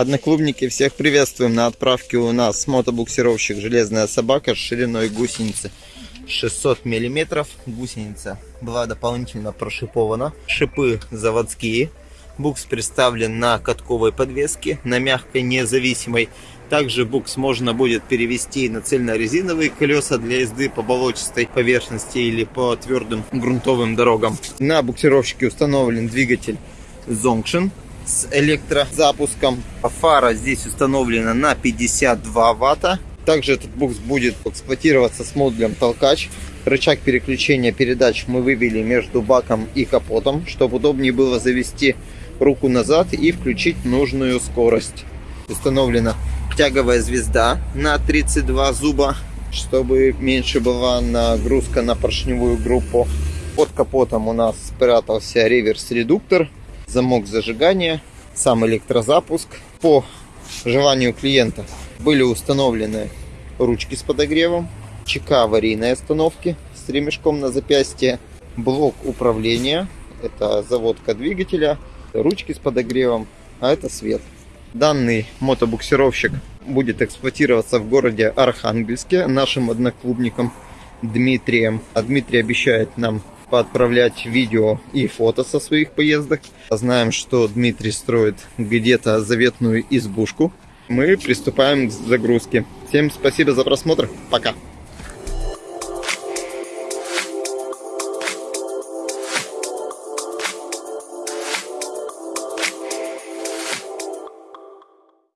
Одноклубники, всех приветствуем. На отправке у нас мотобуксировщик «Железная собака» с шириной гусеницы 600 миллиметров. Гусеница была дополнительно прошипована. Шипы заводские. Букс представлен на катковой подвеске, на мягкой независимой. Также букс можно будет перевести на цельнорезиновые колеса для езды по болотистой поверхности или по твердым грунтовым дорогам. На буксировщике установлен двигатель Zonction с электрозапуском. Фара здесь установлена на 52 ватта. Также этот букс будет эксплуатироваться с модулем толкач. Рычаг переключения передач мы вывели между баком и капотом, чтобы удобнее было завести руку назад и включить нужную скорость. Установлена тяговая звезда на 32 зуба, чтобы меньше была нагрузка на поршневую группу. Под капотом у нас спрятался реверс-редуктор замок зажигания, сам электрозапуск. По желанию клиента были установлены ручки с подогревом, ЧК аварийной остановки с ремешком на запястье, блок управления, это заводка двигателя, ручки с подогревом, а это свет. Данный мотобуксировщик будет эксплуатироваться в городе Архангельске нашим одноклубником Дмитрием. А Дмитрий обещает нам поотправлять видео и фото со своих поездок. Знаем, что Дмитрий строит где-то заветную избушку. Мы приступаем к загрузке. Всем спасибо за просмотр. Пока.